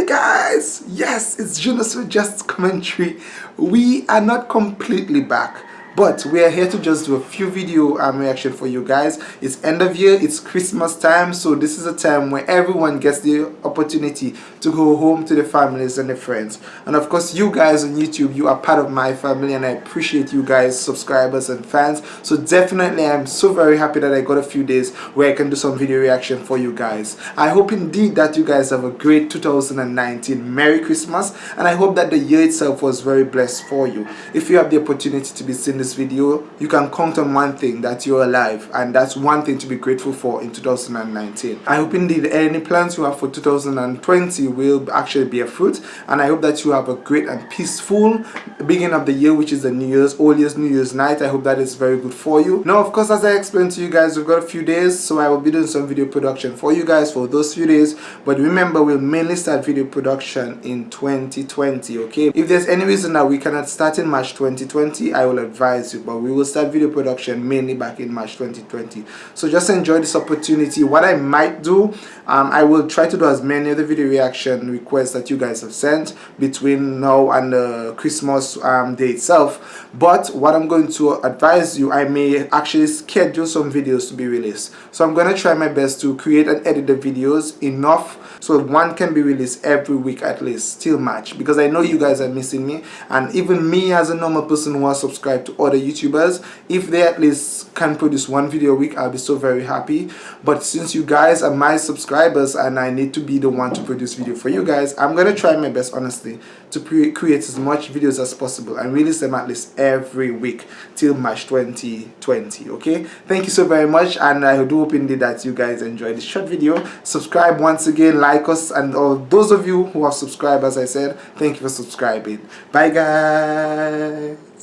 Hi guys! Yes, it's Jonas with Just Commentary. We are not completely back but we are here to just do a few video um, reaction for you guys. It's end of year it's christmas time so this is a time where everyone gets the opportunity to go home to their families and their friends. And of course you guys on youtube you are part of my family and i appreciate you guys subscribers and fans. So definitely i'm so very happy that i got a few days where i can do some video reaction for you guys. I hope indeed that you guys have a great 2019 merry christmas and i hope that the year itself was very blessed for you. If you have the opportunity to be seen this video you can count on one thing that you're alive and that's one thing to be grateful for in 2019 i hope indeed any plans you have for 2020 will actually bear fruit and i hope that you have a great and peaceful beginning of the year which is the new year's all year's new year's night. I hope that is very good for you. Now of course as i explained to you guys we've got a few days so i will be doing some video production for you guys for those few days. But remember we'll mainly start video production in 2020 okay? If there's any reason that we cannot start in march 2020 i will advise surprise you but we will start video production mainly back in March 2020 so just enjoy this opportunity. What I might do um, I will try to do as many of the video reaction requests that you guys have sent between now and the Christmas um, day itself. But what I'm going to advise you I may actually schedule some videos to be released. So I'm going to try my best to create and edit the videos enough so one can be released every week at least till March because I know you guys are missing me. And even me as a normal person who has subscribed to other youtubers. If they at least can produce one video a week i'll be so very happy. But since you guys are my subscribers and i need to be the one to produce video for you guys i'm gonna try my best honestly to create as much videos as possible and release them at least every week till march 2020 okay? Thank you so very much and i do hope indeed that you guys enjoyed this short video. Subscribe once again like us and all those of you who have subscribed as i said thank you for subscribing. Bye guys